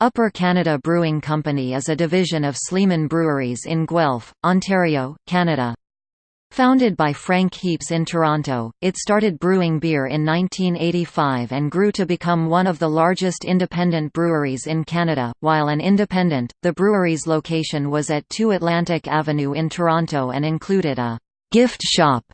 Upper Canada Brewing Company is a division of Sleeman Breweries in Guelph, Ontario, Canada. Founded by Frank Heaps in Toronto, it started brewing beer in 1985 and grew to become one of the largest independent breweries in Canada. While an independent, the brewery's location was at 2 Atlantic Avenue in Toronto and included a gift shop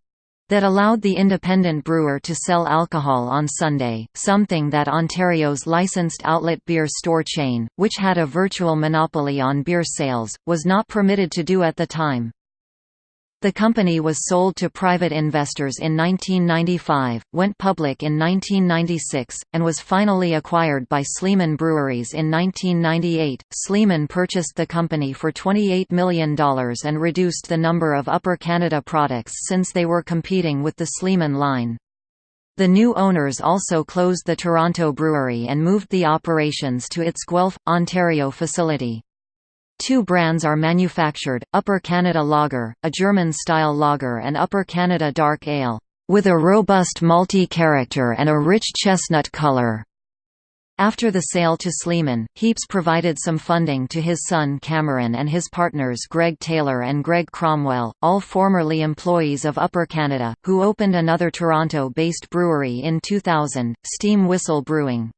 that allowed the independent brewer to sell alcohol on Sunday, something that Ontario's licensed outlet beer store chain, which had a virtual monopoly on beer sales, was not permitted to do at the time. The company was sold to private investors in 1995, went public in 1996, and was finally acquired by Sleeman Breweries in 1998. Sleeman purchased the company for $28 million and reduced the number of Upper Canada products since they were competing with the Sleeman line. The new owners also closed the Toronto brewery and moved the operations to its Guelph, Ontario facility. Two brands are manufactured, Upper Canada Lager, a German-style lager and Upper Canada Dark Ale, with a robust malty character and a rich chestnut color. After the sale to Sleeman, Heaps provided some funding to his son Cameron and his partners Greg Taylor and Greg Cromwell, all formerly employees of Upper Canada, who opened another Toronto-based brewery in 2000, Steam Whistle Brewing.